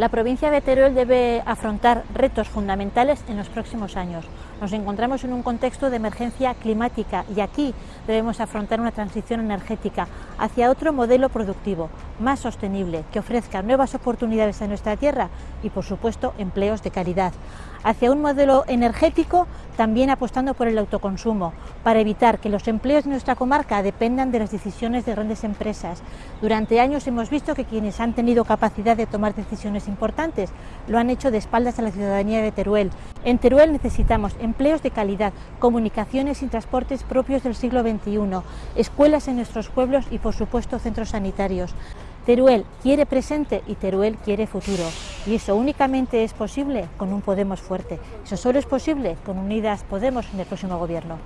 La provincia de Teruel debe afrontar retos fundamentales en los próximos años. Nos encontramos en un contexto de emergencia climática y aquí debemos afrontar una transición energética hacia otro modelo productivo, más sostenible, que ofrezca nuevas oportunidades a nuestra tierra y, por supuesto, empleos de calidad. Hacia un modelo energético también apostando por el autoconsumo, para evitar que los empleos de nuestra comarca dependan de las decisiones de grandes empresas. Durante años hemos visto que quienes han tenido capacidad de tomar decisiones importantes lo han hecho de espaldas a la ciudadanía de Teruel. En Teruel necesitamos empleos de calidad, comunicaciones y transportes propios del siglo XXI, escuelas en nuestros pueblos y por supuesto centros sanitarios. Teruel quiere presente y Teruel quiere futuro. Y eso únicamente es posible con un Podemos fuerte. Eso solo es posible con Unidas Podemos en el próximo gobierno.